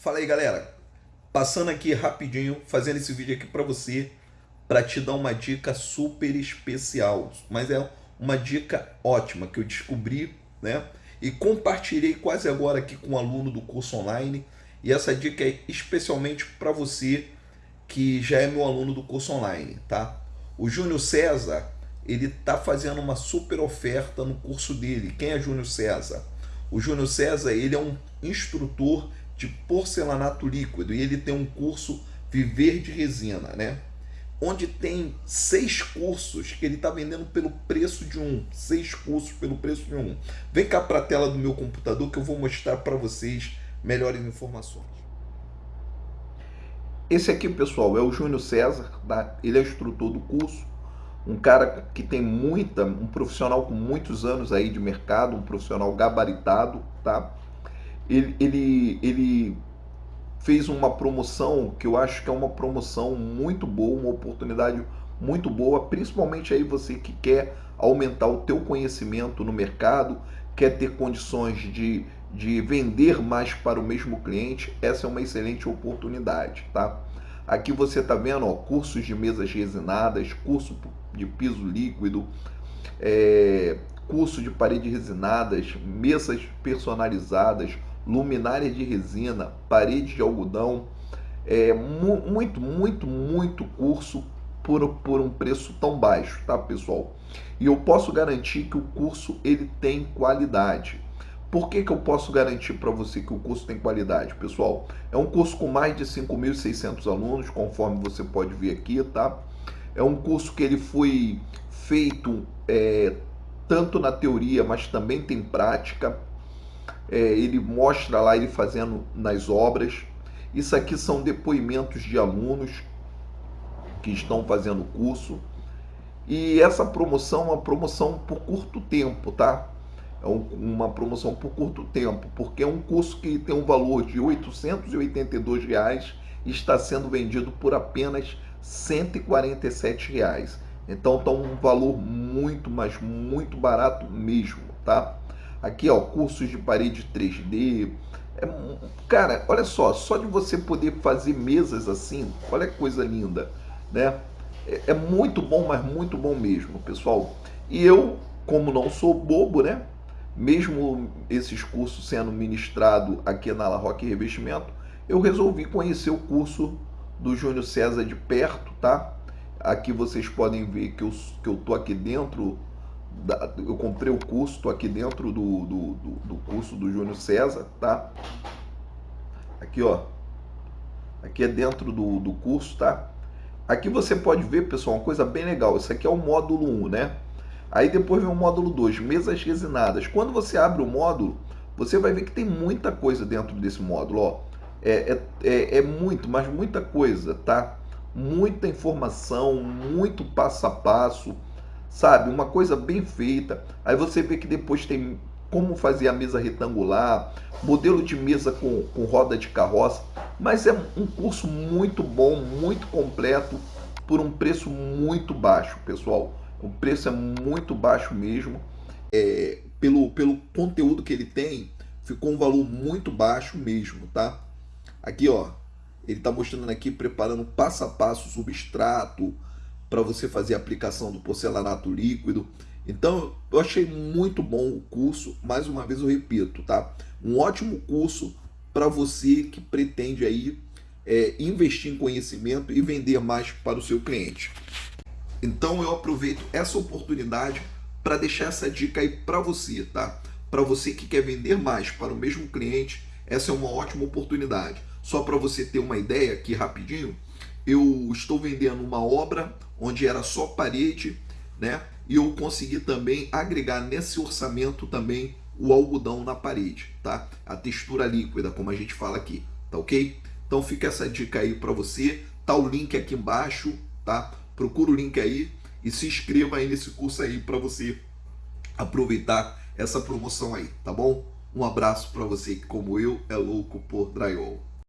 Fala aí galera, passando aqui rapidinho, fazendo esse vídeo aqui para você, para te dar uma dica super especial, mas é uma dica ótima que eu descobri, né? E compartilhei quase agora aqui com um aluno do curso online, e essa dica é especialmente para você que já é meu aluno do curso online, tá? O Júnior César, ele tá fazendo uma super oferta no curso dele. Quem é Júnior César? O Júnior César, ele é um instrutor de porcelanato líquido e ele tem um curso Viver de Resina, né? Onde tem seis cursos que ele está vendendo pelo preço de um. Seis cursos pelo preço de um. Vem cá para a tela do meu computador que eu vou mostrar para vocês melhores informações. Esse aqui, pessoal, é o Júnior César, tá? ele é instrutor do curso, um cara que tem muita, um profissional com muitos anos aí de mercado, um profissional gabaritado, tá? Ele, ele, ele fez uma promoção que eu acho que é uma promoção muito boa, uma oportunidade muito boa, principalmente aí você que quer aumentar o teu conhecimento no mercado, quer ter condições de, de vender mais para o mesmo cliente, essa é uma excelente oportunidade, tá? Aqui você está vendo ó, cursos de mesas resinadas, curso de piso líquido, é, curso de parede resinadas, mesas personalizadas, luminária de resina, parede de algodão, é, mu muito, muito, muito curso por, por um preço tão baixo, tá pessoal? E eu posso garantir que o curso ele tem qualidade. Por que, que eu posso garantir para você que o curso tem qualidade, pessoal? É um curso com mais de 5.600 alunos, conforme você pode ver aqui, tá? É um curso que ele foi feito é, tanto na teoria, mas também tem prática é, ele mostra lá ele fazendo nas obras. Isso aqui são depoimentos de alunos que estão fazendo o curso. E essa promoção é uma promoção por curto tempo, tá? É um, uma promoção por curto tempo, porque é um curso que tem um valor de 882 reais e está sendo vendido por apenas 147 reais. Então está um valor muito, mas muito barato mesmo, tá? Aqui, ó, cursos de parede 3D. É, cara, olha só, só de você poder fazer mesas assim, olha que coisa linda, né? É, é muito bom, mas muito bom mesmo, pessoal. E eu, como não sou bobo, né? Mesmo esses cursos sendo ministrado aqui na La Roque Revestimento, eu resolvi conhecer o curso do Júnior César de perto, tá? Aqui vocês podem ver que eu, que eu tô aqui dentro eu comprei o curso, estou aqui dentro do, do, do, do curso do Júnior César, tá? Aqui, ó. Aqui é dentro do, do curso, tá? Aqui você pode ver, pessoal, uma coisa bem legal. Isso aqui é o módulo 1, né? Aí depois vem o módulo 2, mesas resinadas. Quando você abre o módulo, você vai ver que tem muita coisa dentro desse módulo, ó. É, é, é, é muito, mas muita coisa, tá? Muita informação, muito passo a passo sabe? Uma coisa bem feita. Aí você vê que depois tem como fazer a mesa retangular, modelo de mesa com, com roda de carroça. Mas é um curso muito bom, muito completo, por um preço muito baixo, pessoal. O preço é muito baixo mesmo. É, pelo, pelo conteúdo que ele tem, ficou um valor muito baixo mesmo, tá? Aqui, ó, ele está mostrando aqui, preparando passo a passo o substrato, para você fazer a aplicação do porcelanato líquido. Então, eu achei muito bom o curso, mais uma vez eu repito, tá? Um ótimo curso para você que pretende aí é, investir em conhecimento e vender mais para o seu cliente. Então, eu aproveito essa oportunidade para deixar essa dica aí para você, tá? Para você que quer vender mais para o mesmo cliente, essa é uma ótima oportunidade. Só para você ter uma ideia aqui rapidinho, eu estou vendendo uma obra onde era só parede, né? E eu consegui também agregar nesse orçamento também o algodão na parede, tá? A textura líquida, como a gente fala aqui, tá ok? Então fica essa dica aí para você, tá o link aqui embaixo, tá? Procura o link aí e se inscreva aí nesse curso aí para você aproveitar essa promoção aí, tá bom? Um abraço para você que como eu é louco por drywall.